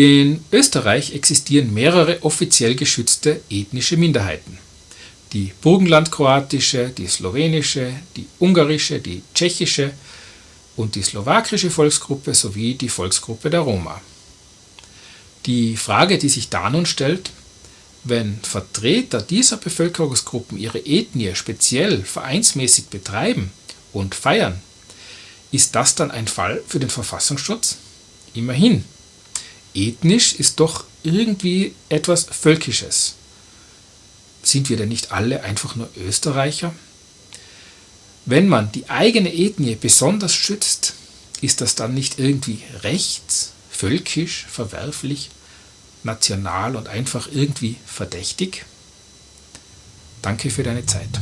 In Österreich existieren mehrere offiziell geschützte ethnische Minderheiten. Die burgenlandkroatische, die slowenische, die ungarische, die tschechische und die slowakische Volksgruppe sowie die Volksgruppe der Roma. Die Frage, die sich da nun stellt, wenn Vertreter dieser Bevölkerungsgruppen ihre Ethnie speziell vereinsmäßig betreiben und feiern, ist das dann ein Fall für den Verfassungsschutz? Immerhin, ethnisch ist doch irgendwie etwas Völkisches. Sind wir denn nicht alle einfach nur Österreicher? Wenn man die eigene Ethnie besonders schützt, ist das dann nicht irgendwie rechts, völkisch, verwerflich, national und einfach irgendwie verdächtig? Danke für deine Zeit.